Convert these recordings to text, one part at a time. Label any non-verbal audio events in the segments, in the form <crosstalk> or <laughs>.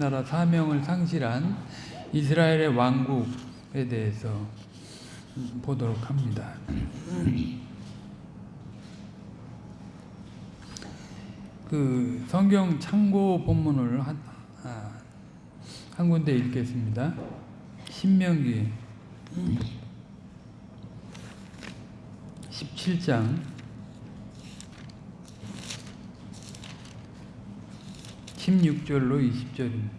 나라 사명을 상실한 이스라엘의 왕국에 대해서 보도록 합니다. 그 성경 참고 본문을 한, 아, 한 군데 읽겠습니다. 신명기 17장 16절로 20절입니다.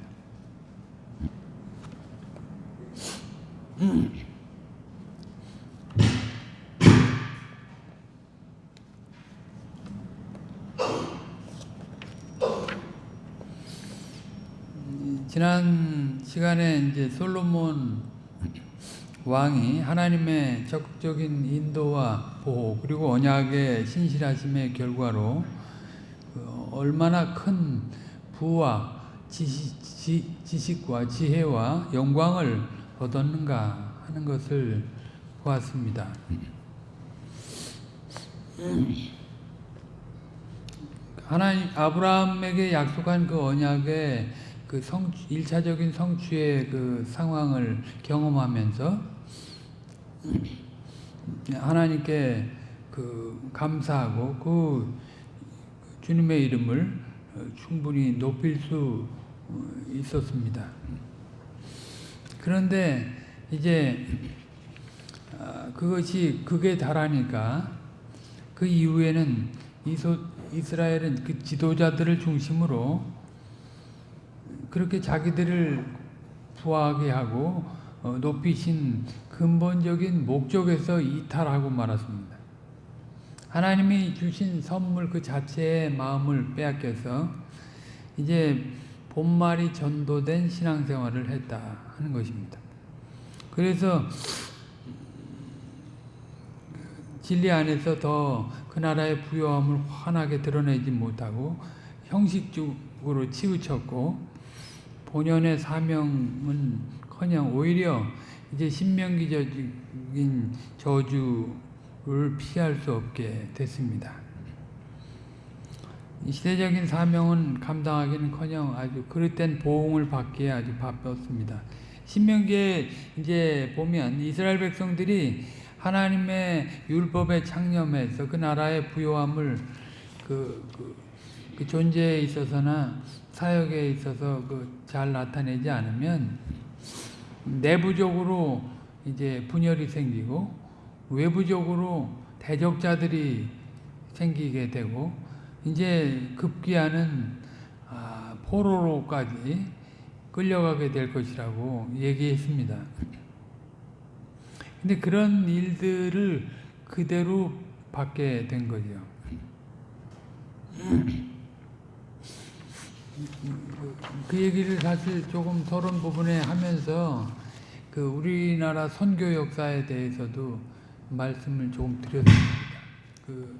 지난 시간에 이제 솔로몬 왕이 하나님의 적극적인 인도와 보호 그리고 언약의 신실하심의 결과로 그 얼마나 큰 부와 지식, 지식 과 지혜와 영광을 얻었는가 하는 것을 보았습니다. 하나님 아브라함에게 약속한 그 언약의 그 성, 일차적인 성취의 그 상황을 경험하면서 하나님께 그 감사하고 그 주님의 이름을 충분히 높일 수 있었습니다. 그런데 이제 그것이 극에 달하니까 그 이후에는 이스라엘은 그 지도자들을 중심으로 그렇게 자기들을 부하게 하고 높이신 근본적인 목적에서 이탈하고 말았습니다. 하나님이 주신 선물 그 자체의 마음을 빼앗겨서 이제 본말이 전도된 신앙생활을 했다 하는 것입니다. 그래서 진리 안에서 더 그 나라의 부요함을 환하게 드러내지 못하고 형식적으로 치우쳤고 본연의 사명은 커녕 오히려 이제 신명기적인 저주 를 피할 수 없게 됐습니다. 시대적인 사명은 감당하기는 커녕 아주 그릇된 보응을 받기에 아주 바빴습니다. 신명기에 이제 보면 이스라엘 백성들이 하나님의 율법에 창념해서 그 나라의 부요함을 그, 그, 그 존재에 있어서나 사역에 있어서 그 잘 나타내지 않으면 내부적으로 이제 분열이 생기고 외부적으로 대적자들이 생기게 되고 이제 급기야는 아, 포로로까지 끌려가게 될 것이라고 얘기했습니다. 근데 그런 일들을 그대로 받게 된 거죠. 그 얘기를 사실 조금 서론 부분에 하면서 그 우리나라 선교 역사에 대해서도 말씀을 조금 드렸습니다. 그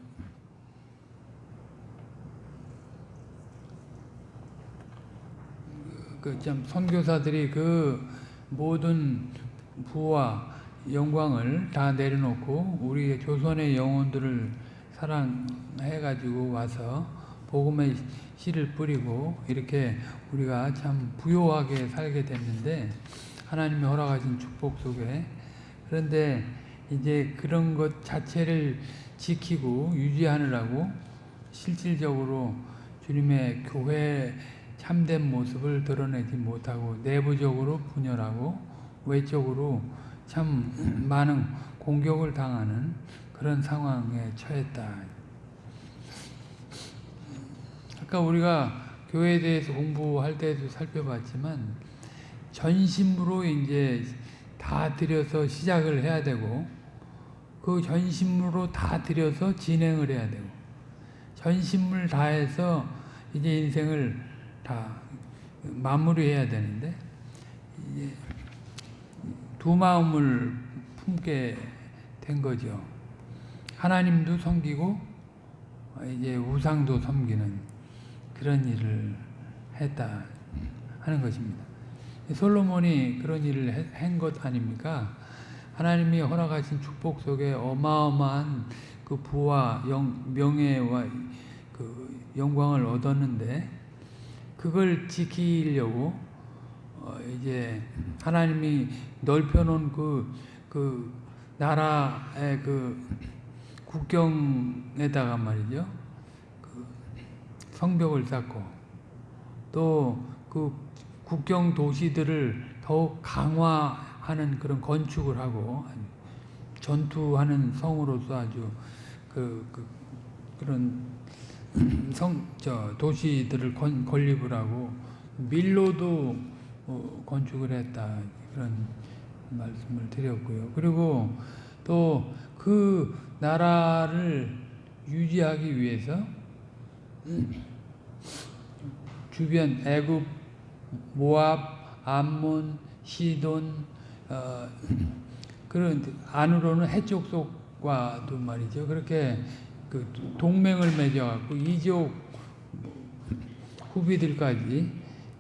그참 선교사들이 그 모든 부와 영광을 다 내려놓고 우리 조선의 영혼들을 사랑해가지고 와서 복음의 씨를 뿌리고 이렇게 우리가 참 부요하게 살게 됐는데 하나님이 허락하신 축복 속에 그런데 이제 그런 것 자체를 지키고 유지하느라고 실질적으로 주님의 교회 참된 모습을 드러내지 못하고 내부적으로 분열하고 외적으로 참 많은 공격을 당하는 그런 상황에 처했다. 아까 우리가 교회에 대해서 공부할 때도 살펴봤지만 전심으로 이제 다 들여서 시작을 해야 되고 그 전심으로 다 들여서 진행을 해야 되고 전심을 다해서 이제 인생을 다 마무리해야 되는데 두 마음을 품게 된 거죠. 하나님도 섬기고 이제 우상도 섬기는 그런 일을 했다 하는 것입니다. 솔로몬이 그런 일을 한 것 아닙니까? 하나님이 허락하신 축복 속에 어마어마한 그 부와 영, 명예와 그 영광을 얻었는데 그걸 지키려고 어, 이제 하나님이 넓혀놓은 그, 그 나라의 그 국경에다가 말이죠. 그 성벽을 쌓고 또 그 국경 도시들을 더욱 강화 하는 그런 건축을 하고 전투하는 성으로서 아주 그, 그 그런 <clears throat> 성, 저 도시들을 건, 건립을 하고 밀로도 어, 건축을 했다 그런 말씀을 드렸고요. 그리고 또 그 나라를 유지하기 위해서 <clears throat> 주변 애굽, 모압, 암몬, 시돈 어, 그런 안으로는 해쪽 속과도 말이죠. 그렇게 그 동맹을 맺어갖고 이족 후비들까지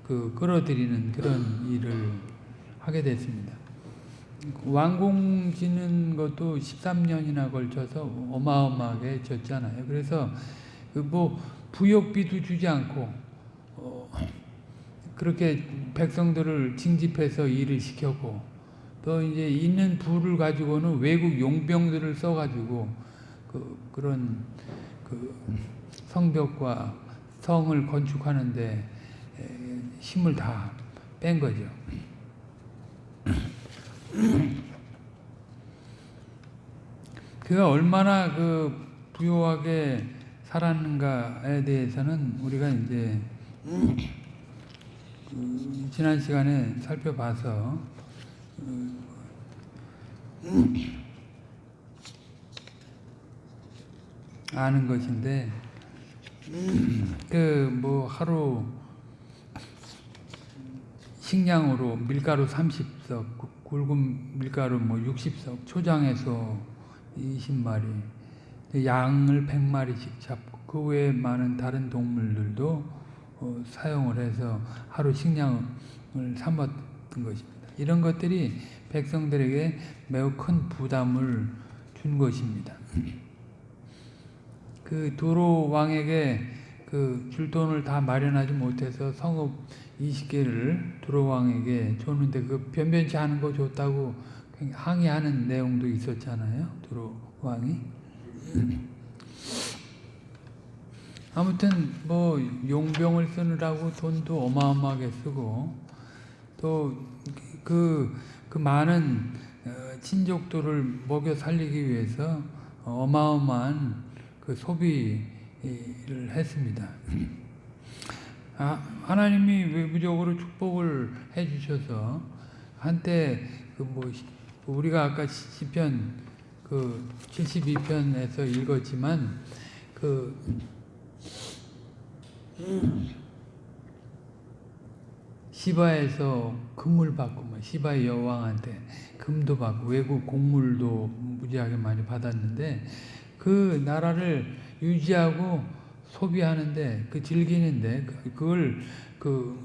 그 끌어들이는 그런 일을 하게 됐습니다. 왕궁 짓는 것도 13년이나 걸쳐서 어마어마하게 졌잖아요. 그래서 그뭐 부역비도 주지 않고 어 그렇게 백성들을 징집해서 일을 시켰고 또 이제 있는 부를 가지고는 외국 용병들을 써가지고 그 그런 그 성벽과 성을 건축하는데 힘을 다 뺀 거죠. <clears throat> 그가 얼마나 그 부유하게 살았는가에 대해서는 우리가 이제 <clears throat> 그 지난 시간에 살펴봐서 아는 것인데 그 뭐 하루 식량으로 밀가루 30석, 굵은 밀가루 뭐 60석, 초장에서 20마리, 양을 100마리씩 잡고 그 외에 많은 다른 동물들도 어, 사용을 해서 하루 식량을 삼았던 것입니다. 이런 것들이 백성들에게 매우 큰 부담을 준 것입니다. 그 도로 왕에게 그 줄 돈을 다 마련하지 못해서 성읍 20개를 도로 왕에게 줬는데 그 변변치 않은 거 줬다고 항의하는 내용도 있었잖아요. 도로 왕이. 아무튼 뭐 용병을 쓰느라고 돈도 어마어마하게 쓰고 또 그 그 많은 친족들을 먹여 살리기 위해서 어마어마한 그 소비를 했습니다. 아, 하나님이 외부적으로 축복을 해 주셔서 한때 그 뭐 우리가 아까 시편 그 72편에서 읽었지만 그 시바에서 금을 받고 뭐 시바의 여왕한테 금도 받고 외국 곡물도 무지하게 많이 받았는데 그 나라를 유지하고 소비하는데 그 즐기는데 그걸 그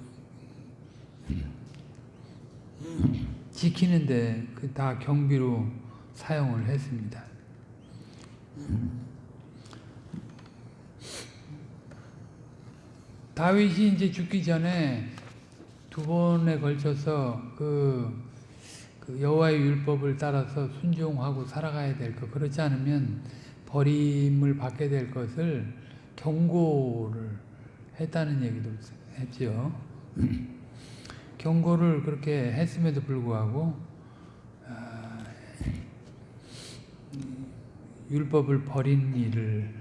지키는데 그 다 경비로 사용을 했습니다. 다윗이 이제 죽기 전에 두 번에 걸쳐서 그, 그 여호와의 율법을 따라서 순종하고 살아가야 될 것. 그렇지 않으면 버림을 받게 될 것을 경고를 했다는 얘기도 했죠. <clears throat> 경고를 그렇게 했음에도 불구하고 아, 율법을 버린 일을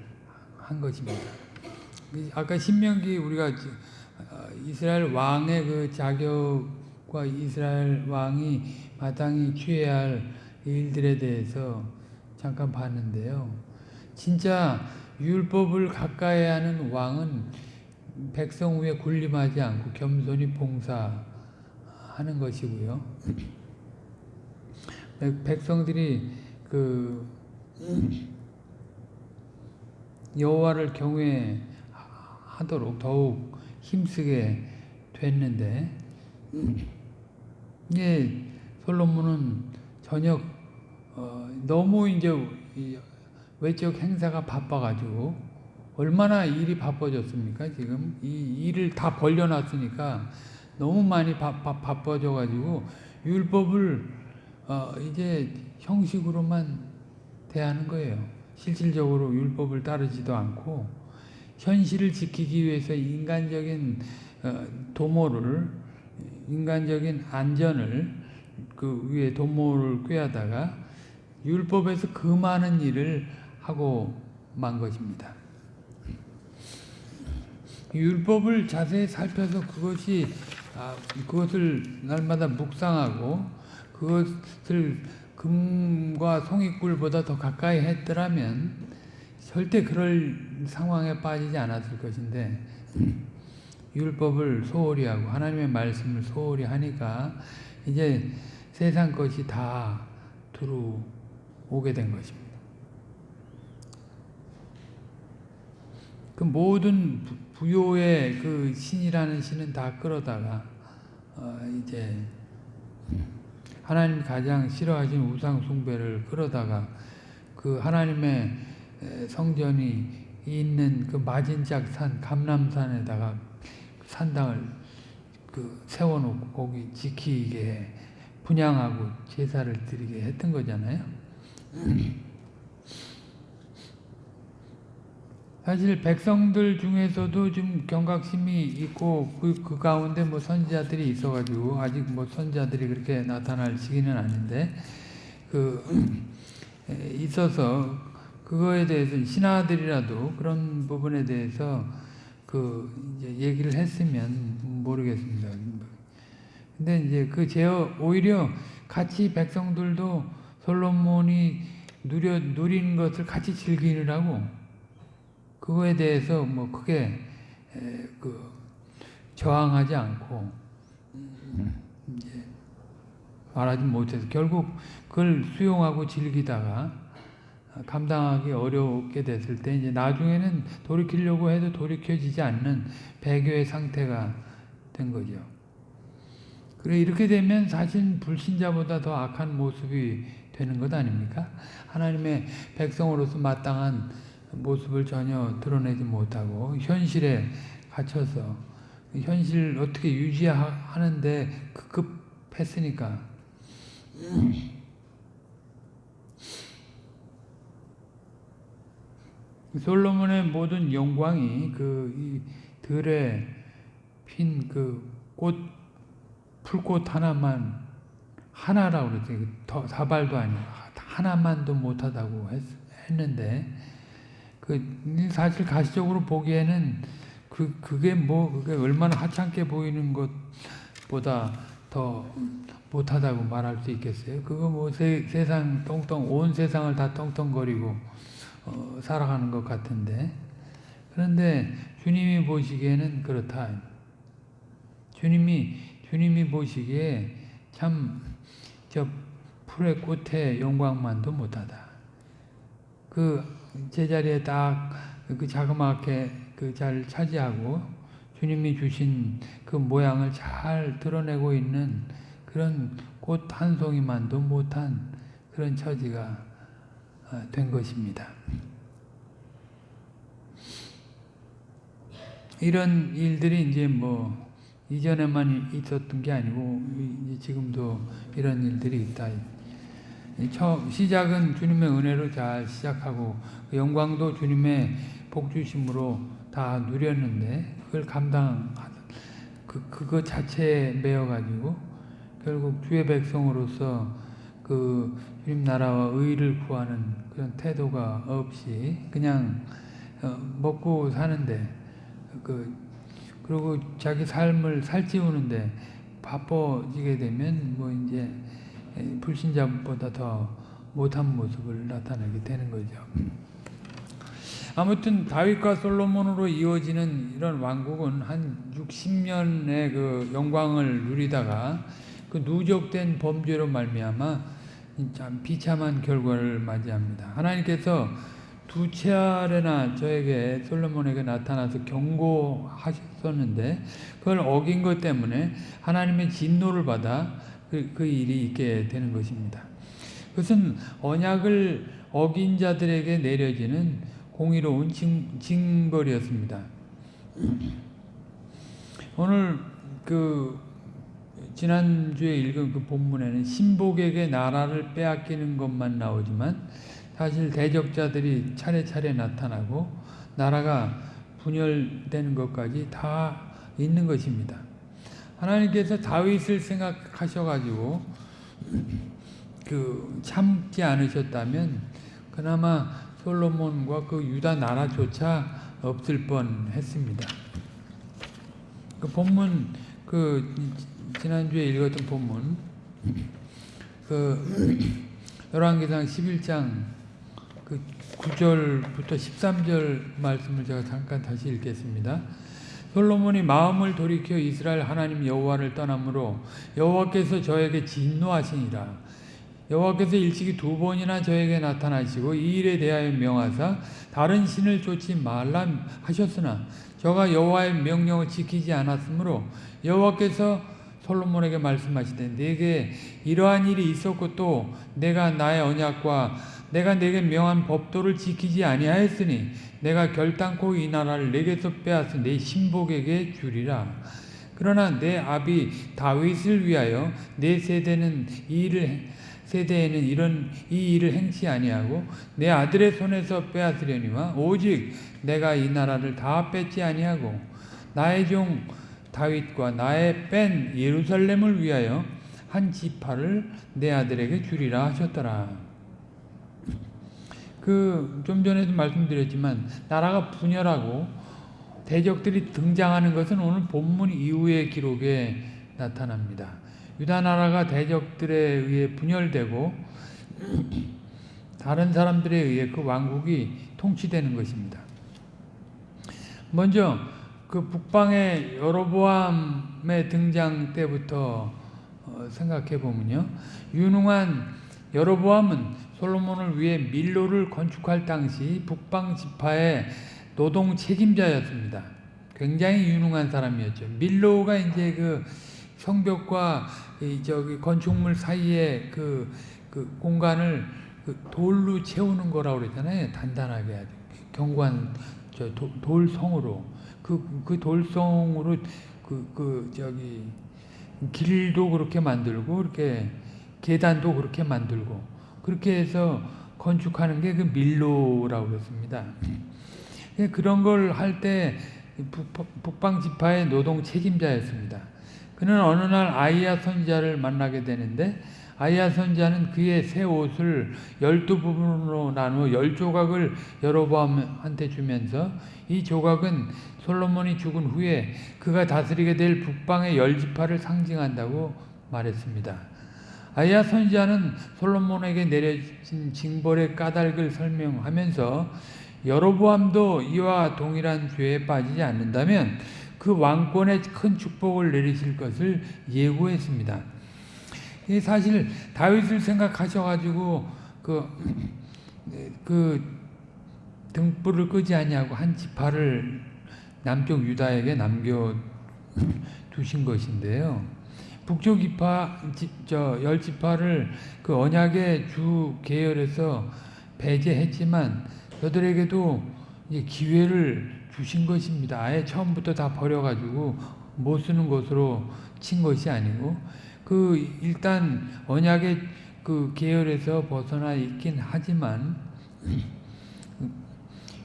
한 것입니다. 아까 신명기 우리가 이스라엘 왕의 그 자격과 이스라엘 왕이 마땅히 취해야 할 일들에 대해서 잠깐 봤는데요. 진짜 율법을 가까이 하는 왕은 백성 위에 군림하지 않고 겸손히 봉사하는 것이고요. 백성들이 그 여호와를 경외하도록 더욱 힘쓰게 됐는데 예, 솔로몬은 전혀 어, 너무 이제 외적 행사가 바빠가지고 얼마나 일이 바빠졌습니까? 지금 이 일을 다 벌려놨으니까 너무 많이 바, 바, 바빠져가지고 율법을 어, 이제 형식으로만 대하는 거예요. 실질적으로 율법을 따르지도 않고 현실을 지키기 위해서 인간적인 어, 도모를 인간적인 안전을 그 위에 도모를 꾀하다가 율법에서 그 많은 일을 하고 만 것입니다. 율법을 자세히 살펴서 그것이 아, 그것을 날마다 묵상하고 그것을 금과 송이꿀보다 더 가까이 했더라면 절대 그럴 상황에 빠지지 않았을 것인데 율법을 소홀히 하고 하나님의 말씀을 소홀히 하니까 이제 세상 것이 다 들어오게 된 것입니다. 그 모든 부요의 그 신이라는 신은 다 끌어다가 어 이제 하나님 가장 싫어하신 우상 숭배를 끌어다가 그 하나님의 성전이 있는 그 마진작 산 감람산에다가 산당을 그 세워놓고 거기 지키게 분양하고 제사를 드리게 했던 거잖아요. <clears throat> 사실 백성들 중에서도 좀 경각심이 있고 그, 그 가운데 뭐 선지자들이 있어가지고 아직 뭐 선지자들이 그렇게 나타날 시기는 아닌데 그 <clears throat> 있어서 그거에 대해서 신하들이라도 그런 부분에 대해서 그 얘기를 했으면 모르겠습니다. 근데 이제 그 제어 오히려 같이 백성들도 솔로몬이 누려 누린 것을 같이 즐기느라고 그거에 대해서 뭐 크게 그 저항하지 않고 말하지 못해서 결국 그걸 수용하고 즐기다가 감당하기 어렵게 됐을 때 이제 나중에는 돌이키려고 해도 돌이켜지지 않는 배교의 상태가 된 거죠. 그래 이렇게 되면 사실 불신자보다 더 악한 모습이 되는 것 아닙니까? 하나님의 백성으로서 마땅한 모습을 전혀 드러내지 못하고 현실에 갇혀서 현실 어떻게 유지하는데 급급했으니까 솔로몬의 모든 영광이 그 들에 핀 그 꽃 풀꽃 하나만 하나라고 그랬어요. 더 사발도 아니고 하나만도 못하다고 했, 했는데 그 사실 가시적으로 보기에는 그 그게 뭐 그게 얼마나 하찮게 보이는 것보다 더 못하다고 말할 수 있겠어요. 그거 뭐 세, 세상 똥똥 온 세상을 다 똥똥거리고 어, 살아가는 것 같은데 그런데 주님이 보시기에는 그렇다. 주님이 주님이 보시기에 참 저 풀의 꽃의 영광만도 못하다. 그 제자리에 딱 그 자그맣게 그 잘 차지하고 주님이 주신 그 모양을 잘 드러내고 있는 그런 꽃 한 송이만도 못한 그런 처지가 어, 된 것입니다. 이런 일들이 이제 뭐 이전에만 있었던 게 아니고 지금도 이런 일들이 있다. 처음 시작은 주님의 은혜로 잘 시작하고 그 영광도 주님의 복주심으로 다 누렸는데 그걸 감당 그 그거 자체에 매여 가지고 결국 주의 백성으로서 그 주님 나라와 의를 구하는 그런 태도가 없이 그냥 어, 먹고 사는데 그 그리고 자기 삶을 살찌우는데 바빠지게 되면 뭐 이제 불신자보다 더 못한 모습을 나타내게 되는 거죠. 아무튼 다윗과 솔로몬으로 이어지는 이런 왕국은 한 60년의 그 영광을 누리다가 그 누적된 범죄로 말미암아 참 비참한 결과를 맞이합니다. 하나님께서 두 차례나 저에게 솔로몬에게 나타나서 경고하셨었는데 그걸 어긴 것 때문에 하나님의 진노를 받아 그, 그 일이 있게 되는 것입니다. 그것은 언약을 어긴 자들에게 내려지는 공의로운 징, 징벌이었습니다. 오늘 그 지난주에 읽은 그 본문에는 신복에게 나라를 빼앗기는 것만 나오지만 사실 대적자들이 차례차례 나타나고 나라가 분열되는 것까지 다 있는 것입니다. 하나님께서 다윗을 생각하셔가지고 그 참지 않으셨다면 그나마 솔로몬과 그 유다 나라조차 없을 뻔했습니다. 그 본문 그 지난주에 읽었던 본문 그 열왕기상 11장 그 9절부터 13절 말씀을 제가 잠깐 다시 읽겠습니다. 솔로몬이 마음을 돌이켜 이스라엘 하나님 여호와를 떠남으로 여호와께서 저에게 진노하시니라. 여호와께서 일찍이 두 번이나 저에게 나타나시고 이 일에 대하여 명하사 다른 신을 쫓지 말라 하셨으나 저가 여호와의 명령을 지키지 않았으므로 여호와께서 솔로몬에게 말씀하시되 내게 이러한 일이 있었고 또 내가 나의 언약과 내가 내게 명한 법도를 지키지 아니하였으니 내가 결단코 이 나라를 내게서 빼앗은 내 신복에게 주리라. 그러나 내 아비 다윗을 위하여 내 세대는 이 일을 세대에는 이런 이 일을 행치 아니하고 내 아들의 손에서 빼앗으려니와 오직 내가 이 나라를 다 뺏지 아니하고 나의 종 다윗과 나의 뺀 예루살렘을 위하여 한 지파를 내 아들에게 주리라 하셨더라. 그 좀 전에도 말씀드렸지만 나라가 분열하고 대적들이 등장하는 것은 오늘 본문 이후의 기록에 나타납니다. 유다 나라가 대적들에 의해 분열되고 다른 사람들에 의해 그 왕국이 통치되는 것입니다. 먼저 그 북방의 여로보암의 등장 때부터 어, 생각해 보면요. 유능한 여로보암은 솔로몬을 위해 밀로를 건축할 당시 북방 지파의 노동 책임자였습니다. 굉장히 유능한 사람이었죠. 밀로가 이제 그 성벽과 저기 건축물 사이에 그, 그 공간을 그 돌로 채우는 거라고 그랬잖아요. 단단하게 아주 경관 저 도, 돌성으로 그, 그 돌성으로 그, 그 저기 길도 그렇게 만들고 이렇게 계단도 그렇게 만들고 그렇게 해서 건축하는 게 그 밀로라고 그랬습니다. 그런 걸 할 때 북방 지파의 노동 책임자였습니다. 그는 어느 날 아이야 선자를 만나게 되는데 아이야 선자는 그의 새 옷을 열두 부분으로 나누어 열 조각을 여로보암한테 주면서 이 조각은 솔로몬이 죽은 후에 그가 다스리게 될 북방의 열 지파를 상징한다고 말했습니다. 아이야 선지자는 솔로몬에게 내려진 징벌의 까닭을 설명하면서 여로보암도 이와 동일한 죄에 빠지지 않는다면 그 왕권에 큰 축복을 내리실 것을 예고했습니다. 사실 다윗을 생각하셔가지고 그, 그 등불을 끄지 아니하고 한 지파를 남쪽 유다에게 남겨 두신 것인데요. 북쪽 지파, 저, 열 지파를 그 언약의 주 계열에서 배제했지만 저들에게도 기회를 주신 것입니다. 아예 처음부터 다 버려가지고 못 쓰는 것으로 친 것이 아니고 그 일단 언약의 그 계열에서 벗어나 있긴 하지만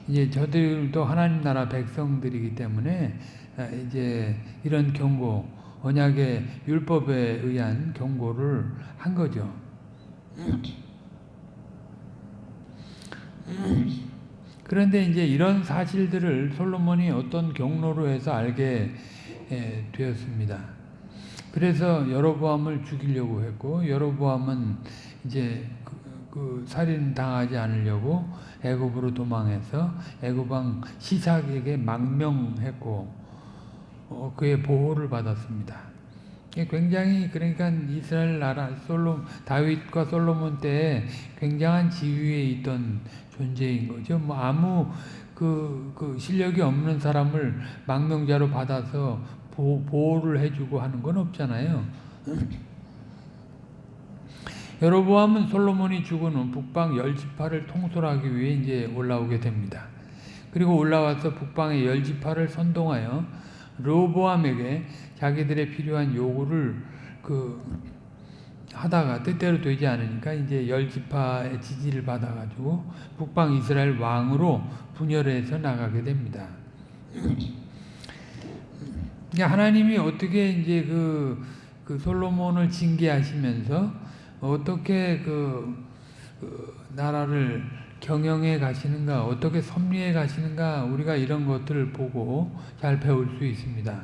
이제 저들도 하나님 나라 백성들이기 때문에 이제 이런 경고 언약의 율법에 의한 경고를 한 거죠. 그런데 이제 이런 사실들을 솔로몬이 어떤 경로로 해서 알게 되었습니다. 그래서 여로보암을 죽이려고 했고 여로보암은 이제 그, 그 살인 당하지 않으려고 애굽으로 도망해서 애굽 왕 시삭에게 망명했고 어, 그의 보호를 받았습니다. 굉장히 그러니까 이스라엘 나라 솔로 다윗과 솔로몬 때 굉장한 지위에 있던 존재인 거죠. 뭐 아무 그, 그 실력이 없는 사람을 망명자로 받아서 보, 보호를 해주고 하는 건 없잖아요. <clears throat> 여로보암은 솔로몬이 죽은 후 북방 열 지파를 통솔하기 위해 이제 올라오게 됩니다. 그리고 올라와서 북방의 열 지파를 선동하여 로보암에게 자기들의 필요한 요구를 그 하다가 뜻대로 되지 않으니까 이제 열 지파의 지지를 받아가지고 북방 이스라엘 왕으로 분열해서 나가게 됩니다. <clears throat> 이게 하나님이 어떻게 이제 그, 그 솔로몬을 징계하시면서 어떻게 그, 그 나라를 경영해 가시는가, 어떻게 섭리해 가시는가, 우리가 이런 것들을 보고 잘 배울 수 있습니다.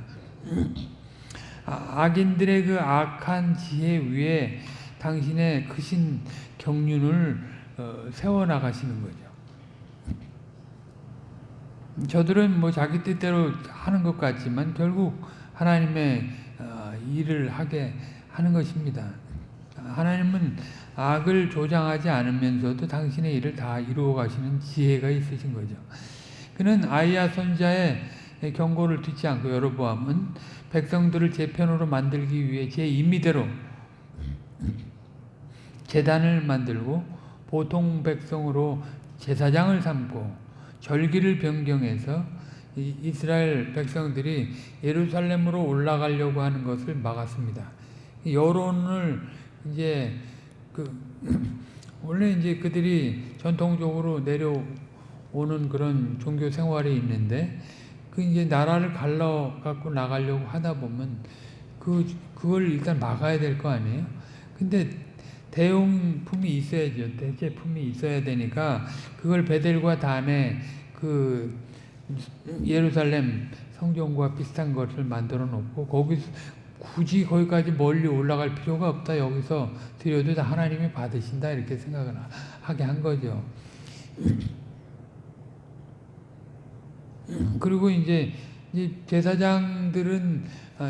아, 악인들의 그 악한 지혜 위에 당신의 크신 경륜을 어, 세워 나가시는 거죠. 저들은 뭐 자기 뜻대로 하는 것 같지만 결국 하나님의 어, 일을 하게 하는 것입니다. 하나님은 악을 조장하지 않으면서도 당신의 일을 다 이루어 가시는 지혜가 있으신 거죠. 그는 아이야 선자의 경고를 듣지 않고 여로보암은 백성들을 제 편으로 만들기 위해 제 임의대로 재단을 만들고 보통 백성으로 제사장을 삼고 절기를 변경해서 이스라엘 백성들이 예루살렘으로 올라가려고 하는 것을 막았습니다. 여론을 이제 그 <clears throat> 원래 이제 그들이 전통적으로 내려오는 그런 종교 생활이 있는데 그 이제 나라를 갈라 갖고 나가려고 하다 보면 그 그걸 일단 막아야 될 거 아니에요. 근데 대용품이 있어야죠. 대체품이 있어야 되니까 그걸 베델과 단에 그 예루살렘 성경과 비슷한 것을 만들어 놓고 거기서 굳이 거기까지 멀리 올라갈 필요가 없다. 여기서 드려도 다 하나님이 받으신다. 이렇게 생각을 하게 한 거죠. 그리고 이제 제사장들은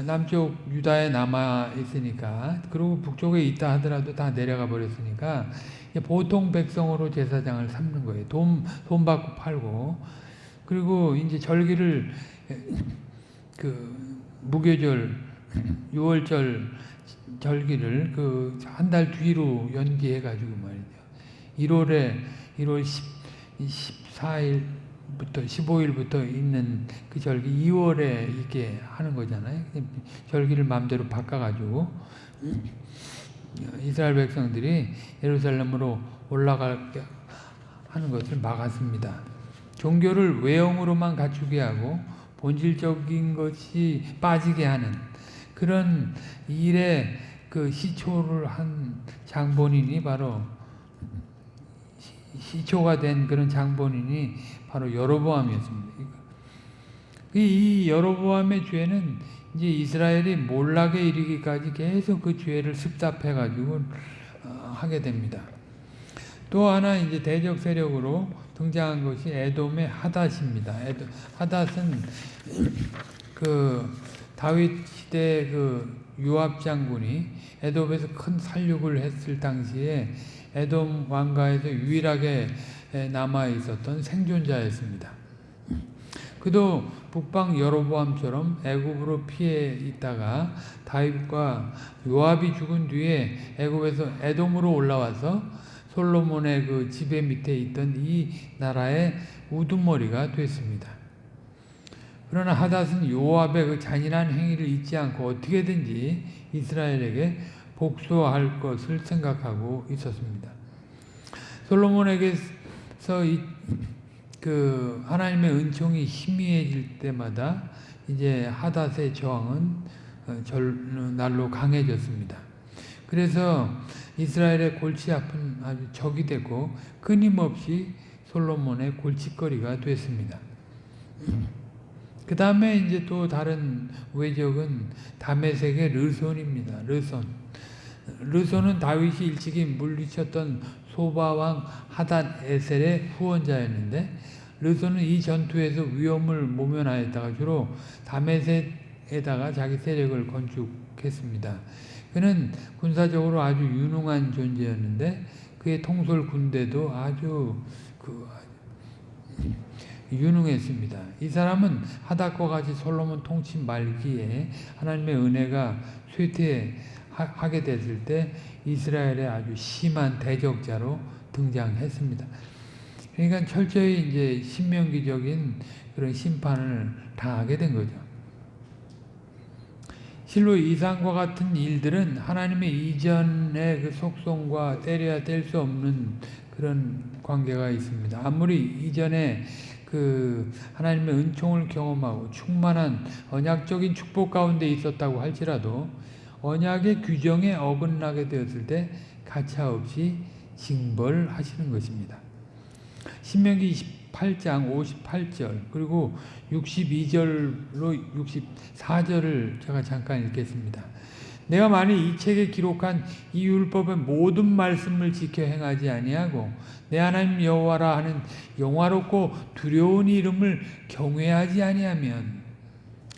남쪽 유다에 남아 있으니까 그리고 북쪽에 있다 하더라도 다 내려가 버렸으니까 보통 백성으로 제사장을 삼는 거예요. 돈, 돈 받고 팔고 그리고 이제 절기를 그 무교절, <clears throat> 유월절 절기를 그 한 달 뒤로 연기해 가지고 말이죠. 1월에 1월 10, 14일 부터 15일부터 있는 그 절기 2월에 이렇게 하는 거잖아요. 절기를 마음대로 바꿔 가지고 이스라엘 백성들이 예루살렘으로 올라가게 하는 것을 막았습니다. 종교를 외형으로만 갖추게 하고 본질적인 것이 빠지게 하는 그런 일에 그 시초를 한 장본인이 바로 시초가 된 그런 장본인이 바로 여로보암이었습니다. 이 여로보암의 죄는 이제 이스라엘이 몰락에 이르기까지 계속 그 죄를 습답해 가지고 어, 하게 됩니다. 또 하나 이제 대적 세력으로 등장한 것이 에돔의 하닷입니다. 에돔, 하닷은 그 다윗 시대 그 유압 장군이 에돔에서 큰 살육을 했을 당시에 에돔 왕가에서 유일하게 남아 있었던 생존자였습니다. 그도 북방 여로보암처럼 애굽으로 피해 있다가 다윗과 요압이 죽은 뒤에 애굽에서 에돔으로 올라와서 솔로몬의 그 지배 밑에 있던 이 나라의 우두머리가 됐습니다. 그러나 하닷은 요압의 그 잔인한 행위를 잊지 않고 어떻게든지 이스라엘에게 복수할 것을 생각하고 있었습니다. 솔로몬에게서 이, 그 하나님의 은총이 희미해질 때마다 이제 하닷의 저항은 어, 날로 강해졌습니다. 그래서 이스라엘의 골치 아픈 아주 적이 되고 끊임없이 솔로몬의 골칫거리가 됐습니다. 그 다음에 이제 또 다른 외적은 다메섹의 르손입니다. 르손. 르손은 다윗이 일찍이 물리쳤던 소바왕 하단 에셀의 후원자였는데 르손은 이 전투에서 위험을 모면하였다가 주로 다메섹에다가 자기 세력을 건축했습니다. 그는 군사적으로 아주 유능한 존재였는데 그의 통솔 군대도 아주 그 유능했습니다. 이 사람은 하닥과 같이 솔로몬 통치 말기에 하나님의 은혜가 쇠퇴하게 됐을 때 이스라엘의 아주 심한 대적자로 등장했습니다. 그러니까 철저히 이제 신명기적인 그런 심판을 당하게 된 거죠. 실로 이상과 같은 일들은 하나님의 이전의 그 속성과 때려야 뗄 수 없는 그런 관계가 있습니다. 아무리 이전에 그 하나님의 은총을 경험하고 충만한 언약적인 축복 가운데 있었다고 할지라도 언약의 규정에 어긋나게 되었을 때 가차없이 징벌하시는 것입니다. 신명기 28장 58절 그리고 62절로 64절을 제가 잠깐 읽겠습니다. 내가 만일 이 책에 기록한 이 율법의 모든 말씀을 지켜 행하지 아니하고 내 하나님 여호와라 하는 영화롭고 두려운 이름을 경외하지 아니하면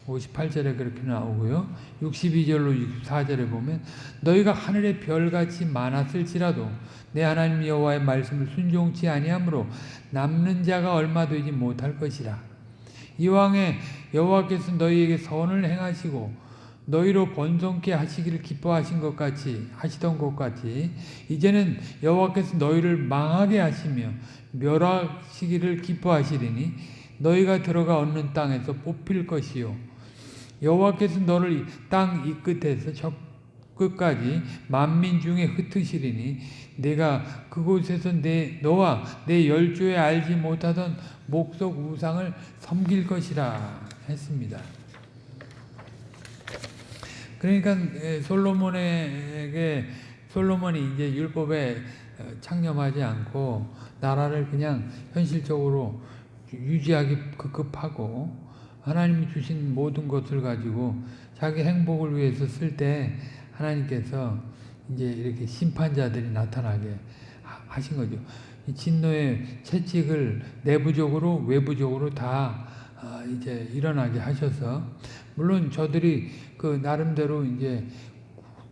58절에 그렇게 나오고요. 62절로 64절에 보면 너희가 하늘의 별같이 많았을지라도 내 하나님 여호와의 말씀을 순종치 아니하므로 남는 자가 얼마 되지 못할 것이라. 이왕에 여호와께서 너희에게 선을 행하시고 너희로 번성케 하시기를 기뻐하신 것 같이 하시던 것 같이 이제는 여호와께서 너희를 망하게 하시며 멸하시기를 기뻐하시리니 너희가 들어가 얻는 땅에서 뽑힐 것이요 여호와께서 너를 땅 이 끝에서 저 끝까지 만민 중에 흩으시리니 내가 그곳에서 내 너와 내 열조에 알지 못하던 목석 우상을 섬길 것이라 했습니다. 그러니까 솔로몬에게 솔로몬이 이제 율법에 창념하지 않고 나라를 그냥 현실적으로 유지하기 급급하고 하나님이 주신 모든 것을 가지고 자기 행복을 위해서 쓸 때 하나님께서 이제 이렇게 심판자들이 나타나게 하신 거죠. 진노의 채찍을 내부적으로 외부적으로 다 이제 일어나게 하셔서 물론 저들이 그 나름대로 이제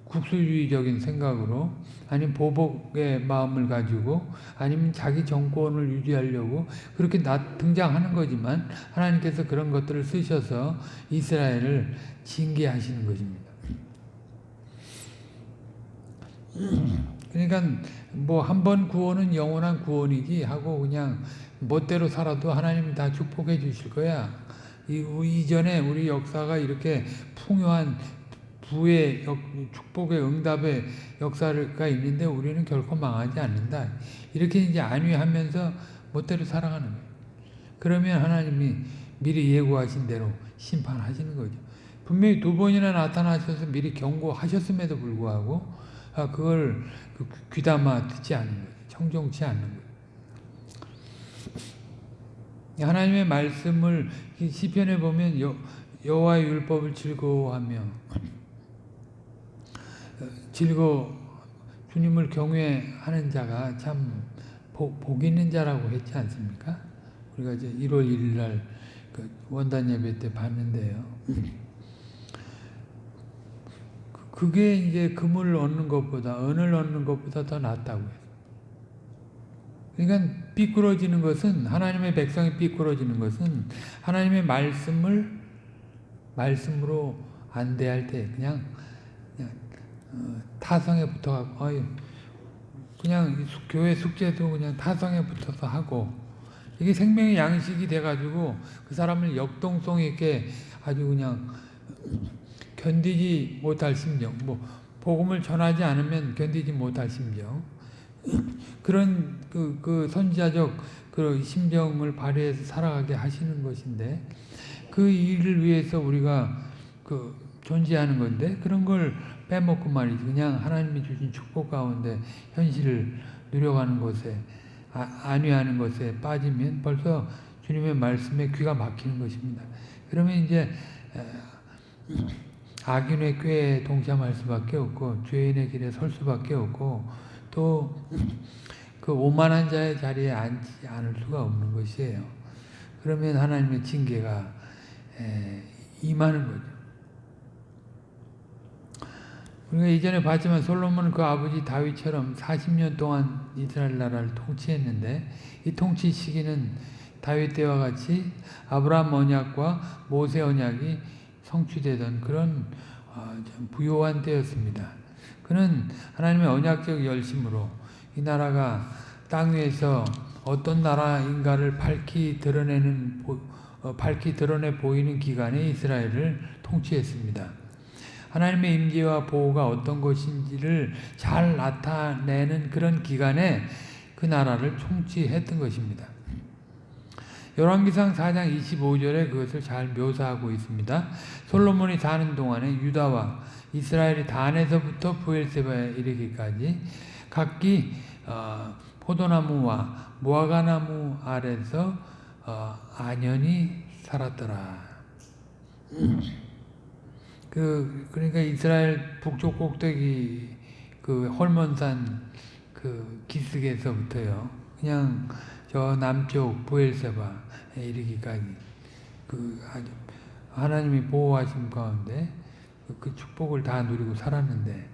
국수주의적인 생각으로 아니면 보복의 마음을 가지고 아니면 자기 정권을 유지하려고 그렇게 나, 등장하는 거지만 하나님께서 그런 것들을 쓰셔서 이스라엘을 징계하시는 것입니다. 그러니까 뭐 한 번 구원은 영원한 구원이지 하고 그냥 멋대로 살아도 하나님이 다 축복해 주실 거야. 이, 이전에 우리 역사가 이렇게 풍요한 부의 역, 축복의 응답의 역사가 있는데 우리는 결코 망하지 않는다. 이렇게 이제 안위하면서 멋대로 살아가는 거예요. 그러면 하나님이 미리 예고하신 대로 심판하시는 거죠. 분명히 두 번이나 나타나셔서 미리 경고하셨음에도 불구하고 아, 그걸 그 귀담아 듣지 않는 거예요. 청종치 않는 거예요. 하나님의 말씀을 시편에 보면 여, 여호와의 율법을 즐거워하며 즐거 주님을 경외하는 자가 참 복, 복 있는 자라고 했지 않습니까? 우리가 이제 1월 1일 날 그 원단 예배 때 봤는데요. 그게 이제 금을 얻는 것보다 은을 얻는 것보다 더 낫다고요. 그러니까 삐뚤어지는 것은 하나님의 백성이 삐뚤어지는 것은 하나님의 말씀을 말씀으로 안 대할 때 그냥, 그냥 어, 타성에 붙어가고 어이, 그냥 교회 숙제도 그냥 타성에 붙어서 하고 이게 생명의 양식이 돼가지고 그 사람을 역동성 있게 아주 그냥 견디지 못할 심정 뭐 복음을 전하지 않으면 견디지 못할 심정 <laughs> 그런 그, 그 선지자적 그 심정을 발휘해서 살아가게 하시는 것인데 그 일을 위해서 우리가 그 존재하는 건데 그런 걸 빼먹고 말이지 그냥 하나님이 주신 축복 가운데 현실을 누려가는 것에 아, 안위하는 것에 빠지면 벌써 주님의 말씀에 귀가 막히는 것입니다. 그러면 이제 악인의 꾀에 동참할 수밖에 없고 죄인의 길에 설 수밖에 없고 또 그 오만한 자의 자리에 앉지 않을 수가 없는 것이에요. 그러면 하나님의 징계가 임하는 거죠. 우리가 이전에 봤지만 솔로몬은 그 아버지 다윗처럼 40년 동안 이스라엘 나라를 통치했는데 이 통치 시기는 다윗 때와 같이 아브라함 언약과 모세 언약이 성취되던 그런 어, 부요한 때였습니다. 그는 하나님의 언약적 열심으로 이 나라가 땅 위에서 어떤 나라인가를 밝히 드러내는 어, 밝히 드러내 보이는 기간에 이스라엘을 통치했습니다. 하나님의 임재와 보호가 어떤 것인지를 잘 나타내는 그런 기간에 그 나라를 통치했던 것입니다. 열왕기상 4장 25절에 그것을 잘 묘사하고 있습니다. 솔로몬이 사는 동안에 유다와 이스라엘이 단에서부터 부엘세바에 이르기까지 각기 어, 포도나무와 무화과나무 아래서 어, 안연히 살았더라. 그 그러니까 이스라엘 북쪽 꼭대기 그 헐몬산 그 기슭에서부터요. 그냥 저 남쪽 부엘세바에 이르기까지 그 아주 하나님이 보호하신 가운데 그, 그 축복을 다 누리고 살았는데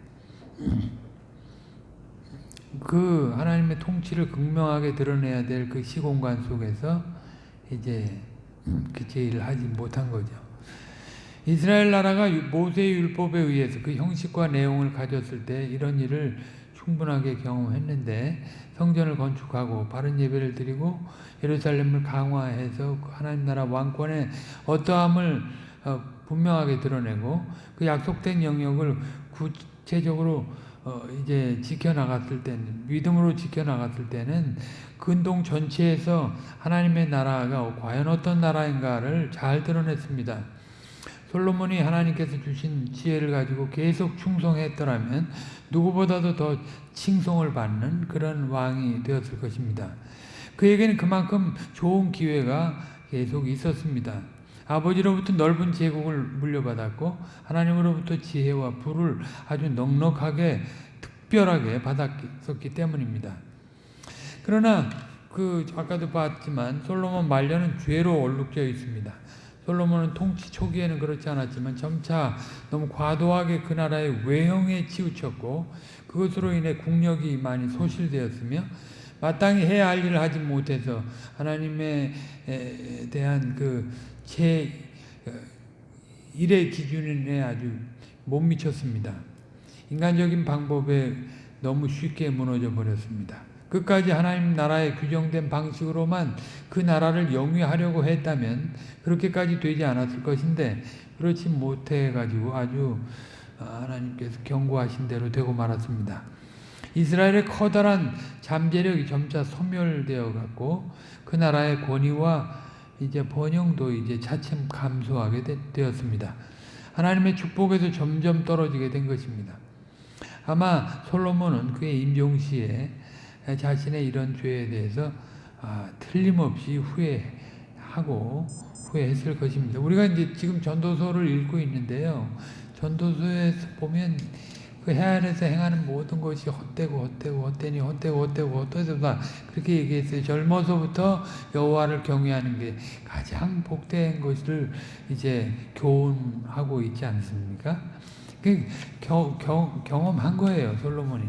그 하나님의 통치를 극명하게 드러내야 될 그 시공간 속에서 이제 그 제의를 하지 못한 거죠. 이스라엘 나라가 모세의 율법에 의해서 그 형식과 내용을 가졌을 때 이런 일을 충분하게 경험했는데 성전을 건축하고 바른 예배를 드리고 예루살렘을 강화해서 그 하나님 나라 왕권의 어떠함을 어, 분명하게 드러내고 그 약속된 영역을 구체적으로 어 이제 지켜나갔을 때는 믿음으로 지켜나갔을 때는 근동 전체에서 하나님의 나라가 과연 어떤 나라인가를 잘 드러냈습니다. 솔로몬이 하나님께서 주신 지혜를 가지고 계속 충성했더라면 누구보다도 더 칭송을 받는 그런 왕이 되었을 것입니다. 그에게는 그만큼 좋은 기회가 계속 있었습니다. 아버지로부터 넓은 제국을 물려받았고 하나님으로부터 지혜와 불을 아주 넉넉하게 특별하게 받았기 때문입니다. 그러나 그 아까도 봤지만 솔로몬 말년은 죄로 얼룩져 있습니다. 솔로몬은 통치 초기에는 그렇지 않았지만 점차 너무 과도하게 그 나라의 외형에 치우쳤고 그것으로 인해 국력이 많이 소실되었으며 마땅히 해야 할 일을 하지 못해서 하나님에 대한 그 제 어, 일의 기준에 아주 못 미쳤습니다. 인간적인 방법에 너무 쉽게 무너져 버렸습니다. 끝까지 하나님 나라의 규정된 방식으로만 그 나라를 영위하려고 했다면 그렇게까지 되지 않았을 것인데 그렇지 못해 가지고 아주 어, 하나님께서 경고하신 대로 되고 말았습니다. 이스라엘의 커다란 잠재력이 점차 소멸되어 갔고 그 나라의 권위와 이제 번영도 이제 차츰 감소하게 되었습니다. 하나님의 축복에서 점점 떨어지게 된 것입니다. 아마 솔로몬은 그의 임종시에 자신의 이런 죄에 대해서 아, 틀림없이 후회하고 후회했을 것입니다. 우리가 이제 지금 전도서를 읽고 있는데요. 전도서에서 보면 그 해안에서 행하는 모든 것이 헛되고 헛되고 헛되니 헛되고 헛되고 헛되다 그렇게 얘기했어요. 젊어서부터 여호와를 경외하는 게 가장 복된 것을 이제 교훈하고 있지 않습니까? 그 겨, 겨, 경험한 거예요. 솔로몬이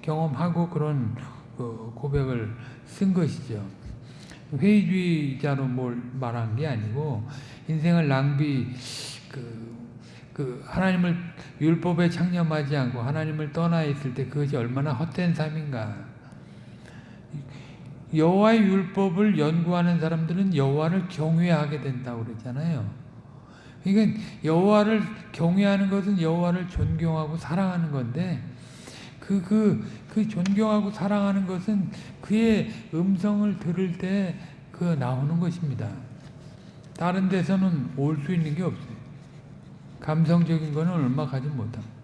경험하고 그런 그 고백을 쓴 것이죠. 회의주의자로 뭘 말한 게 아니고 인생을 낭비 그 그 하나님을 율법에 창념하지 않고 하나님을 떠나 있을 때 그것이 얼마나 헛된 삶인가. 여호와의 율법을 연구하는 사람들은 여호와를 경외하게 된다고 그랬잖아요. 그러니까 여호와를 경외하는 것은 여호와를 존경하고 사랑하는 건데 그, 그, 그 존경하고 사랑하는 것은 그의 음성을 들을 때 그 나오는 것입니다. 다른 데서는 올 수 있는 게 없어요. 감성적인 거는 얼마 가지 못합니다.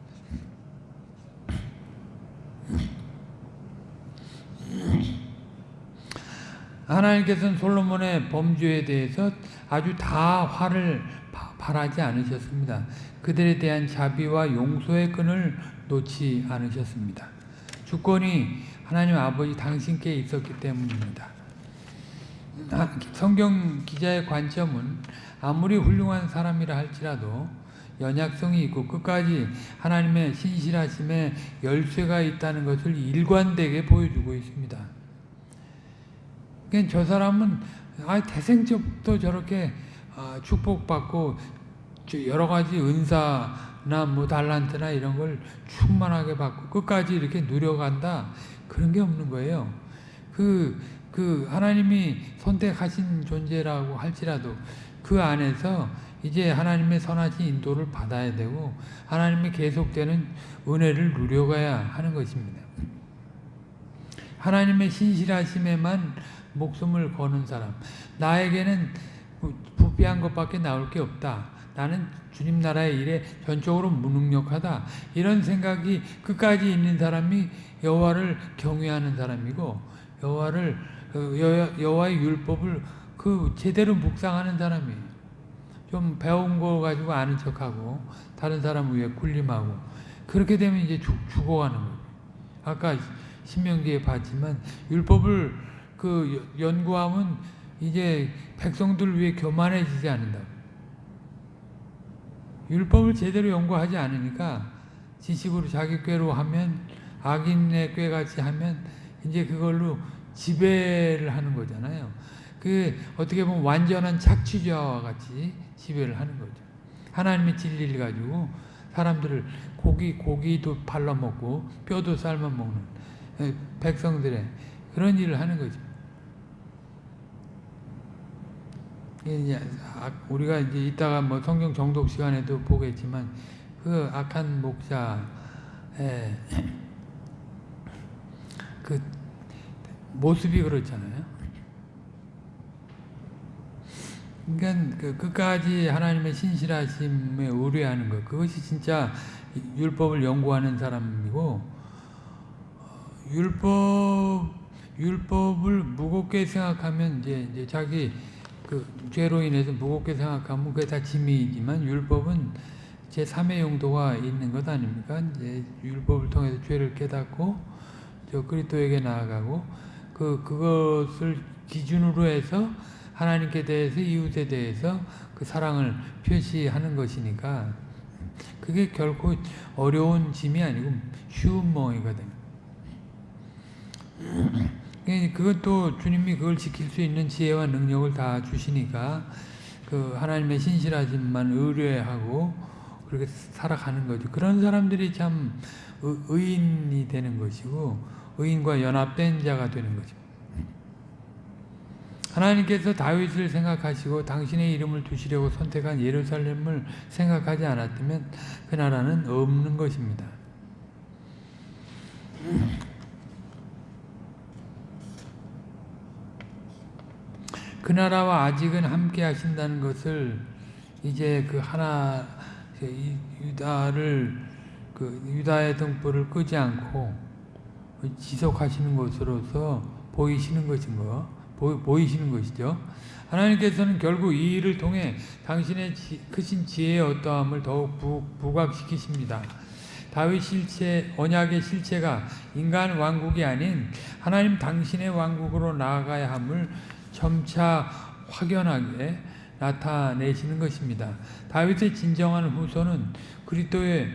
하나님께서는 솔로몬의 범죄에 대해서 아주 다 화를 바라지 않으셨습니다. 그들에 대한 자비와 용서의 끈을 놓지 않으셨습니다. 주권이 하나님 아버지 당신께 있었기 때문입니다. 성경 기자의 관점은 아무리 훌륭한 사람이라 할지라도 연약성이 있고 끝까지 하나님의 신실하심에 열쇠가 있다는 것을 일관되게 보여주고 있습니다. 그러니까 저 사람은 아, 태생적도 저렇게 아, 축복받고 여러 가지 은사나 뭐 달란트나 이런 걸 충만하게 받고 끝까지 이렇게 누려간다 그런 게 없는 거예요. 그, 그 하나님이 선택하신 존재라고 할지라도 그 안에서 이제 하나님의 선하신 인도를 받아야 되고 하나님의 계속되는 은혜를 누려가야 하는 것입니다. 하나님의 신실하심에만 목숨을 거는 사람 나에게는 부패한 것밖에 나올 게 없다. 나는 주님 나라의 일에 전적으로 무능력하다. 이런 생각이 끝까지 있는 사람이 여호와를 경외하는 사람이고 여호와를 어, 여호와의 율법을 그 제대로 묵상하는 사람이에요. 좀 배운 거 가지고 아는 척하고 다른 사람 위에 군림하고 그렇게 되면 이제 죽, 죽어가는 거예요. 아까 신명기에 봤지만 율법을 그 연구하면 이제 백성들 위해 교만해지지 않는다. 율법을 제대로 연구하지 않으니까 지식으로 자기 꾀로 하면 악인의 꾀같이 하면 이제 그걸로 지배를 하는 거잖아요. 그 어떻게 보면 완전한 착취자와 같이 지배를 하는 거죠. 하나님의 진리를 가지고 사람들을 고기 고기도 발라 먹고 뼈도 삶아 먹는 백성들의 그런 일을 하는 거죠. 이제 우리가 이제 이따가 뭐 성경 정독 시간에도 보겠지만 그 악한 목사의 그 모습이 그렇잖아요. 그러니까 그 끝까지 하나님의 신실하심에 의뢰하는 것 그것이 진짜 율법을 연구하는 사람이고 율법 율법을 무겁게 생각하면 이제, 이제 자기 그 죄로 인해서 무겁게 생각하면 그게 다 짐이지만 율법은 제 3의 용도가 있는 것 아닙니까? 이제 율법을 통해서 죄를 깨닫고 저 그리스도에게 나아가고 그 그것을 기준으로 해서 하나님께 대해서 이웃에 대해서 그 사랑을 표시하는 것이니까 그게 결코 어려운 짐이 아니고 쉬운 멍이거든. 예, 그것도 주님이 그걸 지킬 수 있는 지혜와 능력을 다 주시니까 그 하나님의 신실하심만 의뢰하고 그렇게 살아가는 거죠. 그런 사람들이 참 의인이 되는 것이고 의인과 연합된 자가 되는 거죠. 하나님께서 다윗을 생각하시고 당신의 이름을 두시려고 선택한 예루살렘을 생각하지 않았다면 그 나라는 없는 것입니다. 그 나라와 아직은 함께 하신다는 것을 이제 그 하나 유다를 그 유다의 등불을 끄지 않고 지속하시는 것으로서 보이시는 것인 거 보이시는 것이죠. 하나님께서는 결국 이 일을 통해 당신의 지, 크신 지혜의 어떠함을 더욱 부, 부각시키십니다. 다윗 실체, 언약의 실체가 인간 왕국이 아닌 하나님 당신의 왕국으로 나아가야 함을 점차 확연하게 나타내시는 것입니다. 다윗의 진정한 후손은 그리스도의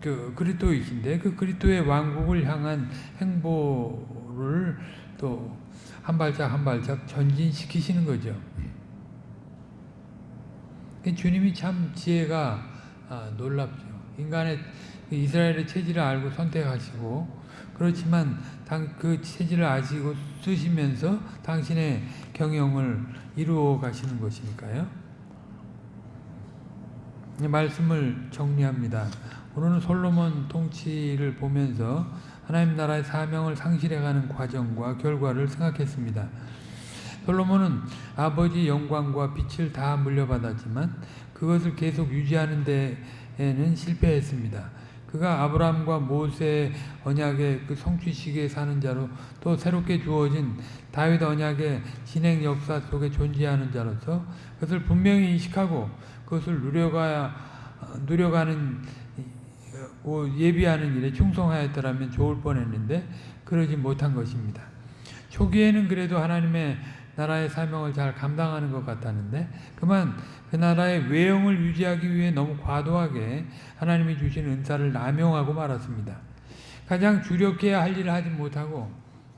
그 그리스도이신데 그 그리스도의 왕국을 향한 행보를 또 한 발짝 한 발짝 전진시키시는 거죠. 주님이 참 지혜가 아, 놀랍죠. 인간의 이스라엘의 체질을 알고 선택하시고 그렇지만 그 체질을 아시고 쓰시면서 당신의 경영을 이루어 가시는 것이니까요. 말씀을 정리합니다. 오늘은 솔로몬 통치를 보면서 하나님 나라의 사명을 상실해가는 과정과 결과를 생각했습니다. 솔로몬은 아버지 영광과 빛을 다 물려받았지만 그것을 계속 유지하는 데에는 실패했습니다. 그가 아브라함과 모세 언약의 그 성취식에 사는 자로 또 새롭게 주어진 다윗 언약의 진행 역사 속에 존재하는 자로서 그것을 분명히 인식하고 그것을 누려가야 누려가는 예비하는 일에 충성하였더라면 좋을 뻔했는데 그러지 못한 것입니다. 초기에는 그래도 하나님의 나라의 사명을 잘 감당하는 것 같았는데 그만 그 나라의 외형을 유지하기 위해 너무 과도하게 하나님이 주신 은사를 남용하고 말았습니다. 가장 주력해야 할 일을 하지 못하고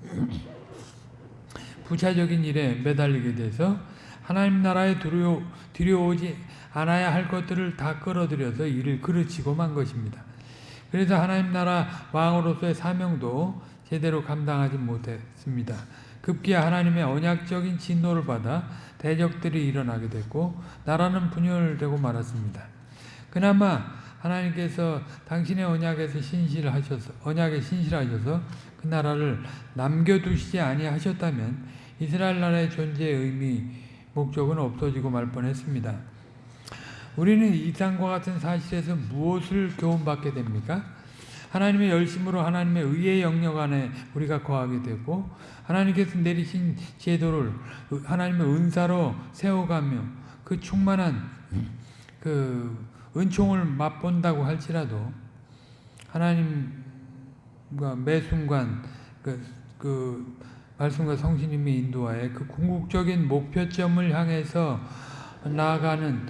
<clears throat> 부차적인 일에 매달리게 돼서 하나님 나라에 들여, 들여오지 않아야 할 것들을 다 끌어들여서 일을 그르치고 만 것입니다. 그래서 하나님 나라 왕으로서의 사명도 제대로 감당하지 못했습니다. 급기야 하나님의 언약적인 진노를 받아 대적들이 일어나게 됐고 나라는 분열되고 말았습니다. 그나마 하나님께서 당신의 언약에서 신실하셔서 언약에 신실하셔서 그 나라를 남겨두시지 아니하셨다면 이스라엘 나라의 존재의 의미 목적은 없어지고 말 뻔했습니다. 우리는 이 땅과 같은 사실에서 무엇을 교훈받게 됩니까? 하나님의 열심으로 하나님의 의의 영역 안에 우리가 거하게 되고 하나님께서 내리신 제도를 하나님의 은사로 세워가며 그 충만한 그 은총을 맛본다고 할지라도 하나님과 매 순간 그, 그 말씀과 성신님의 인도하에 그 궁극적인 목표점을 향해서 나아가는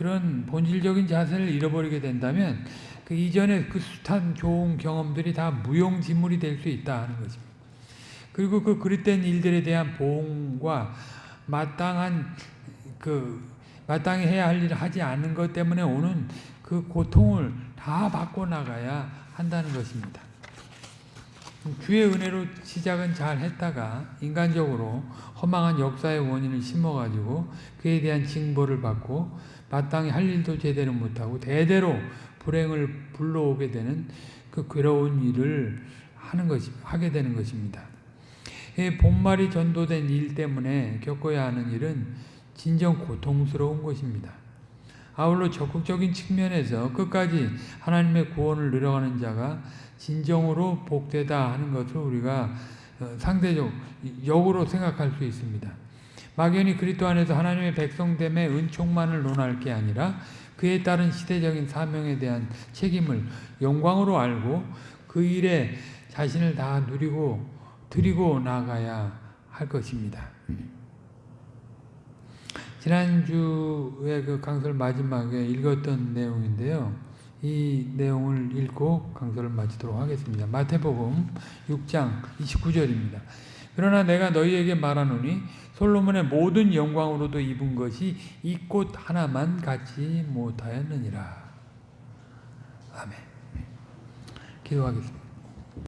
그런 본질적인 자세를 잃어버리게 된다면 그 이전에 그 숱한 좋은 경험들이 다 무용지물이 될 수 있다 하는 것입니다. 그리고 그 그릇된 일들에 대한 보응과 마땅한 그 마땅히 해야 할 일을 하지 않는 것 때문에 오는 그 고통을 다 받고 나가야 한다는 것입니다. 주의 은혜로 시작은 잘 했다가 인간적으로 허망한 역사의 원인을 심어가지고 그에 대한 징벌을 받고 마땅히 할 일도 제대로 못하고 대대로 불행을 불러오게 되는 그 괴로운 일을 하는 것이 하게 되는 것입니다. 이 본말이 전도된 일 때문에 겪어야 하는 일은 진정 고통스러운 것입니다. 아울러 적극적인 측면에서 끝까지 하나님의 구원을 누려가는 자가 진정으로 복되다 하는 것을 우리가 어, 상대적 역으로 생각할 수 있습니다. 막연히 그리스도 안에서 하나님의 백성됨의 은총만을 논할 게 아니라 그에 따른 시대적인 사명에 대한 책임을 영광으로 알고 그 일에 자신을 다 누리고 드리고 나가야 할 것입니다. 지난주에 그 강설 마지막에 읽었던 내용인데요. 이 내용을 읽고 강설을 마치도록 하겠습니다. 마태복음 6장 29절입니다. 그러나 내가 너희에게 말하노니 솔로몬의 모든 영광으로도 입은 것이 이 꽃 하나만 갖지 못하였느니라. 아멘. 기도하겠습니다.